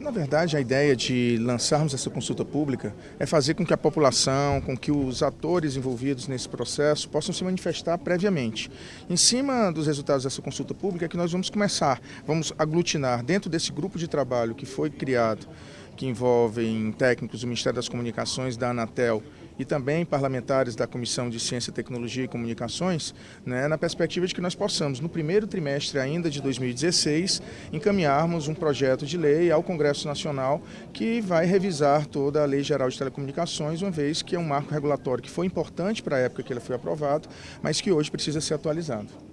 Na verdade, a ideia de lançarmos essa consulta pública é fazer com que a população, com que os atores envolvidos nesse processo possam se manifestar previamente. Em cima dos resultados dessa consulta pública é que nós vamos começar, vamos aglutinar dentro desse grupo de trabalho que foi criado, que envolvem técnicos do Ministério das Comunicações, da Anatel e também parlamentares da Comissão de Ciência, Tecnologia e Comunicações, né, na perspectiva de que nós possamos, no primeiro trimestre ainda de 2016, encaminharmos um projeto de lei ao Congresso Nacional que vai revisar toda a Lei Geral de Telecomunicações, uma vez que é um marco regulatório que foi importante para a época que ele foi aprovado, mas que hoje precisa ser atualizado.